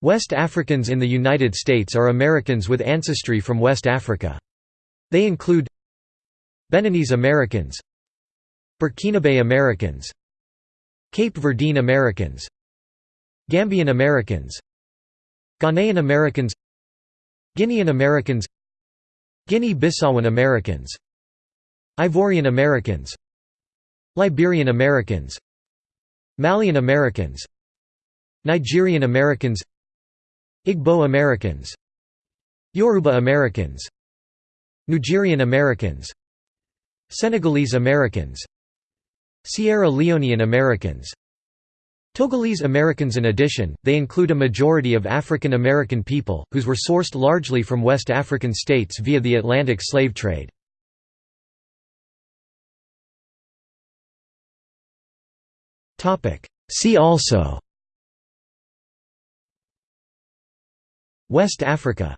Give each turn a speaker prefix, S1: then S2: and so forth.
S1: West Africans in the United States are Americans with ancestry from West Africa. They include Beninese Americans Burkinabe Americans Cape Verdean Americans Gambian Americans Ghanaian Americans Guinean Americans Guinea-Bissauan Americans Ivorian Americans Liberian Americans Malian Americans Nigerian Americans Igbo Americans. Yoruba Americans. Nigerian Americans. Senegalese Americans. Sierra Leonean Americans. Togolese Americans In addition, they include a majority of African American people, whose were sourced largely from West African states via the Atlantic slave trade. See also West Africa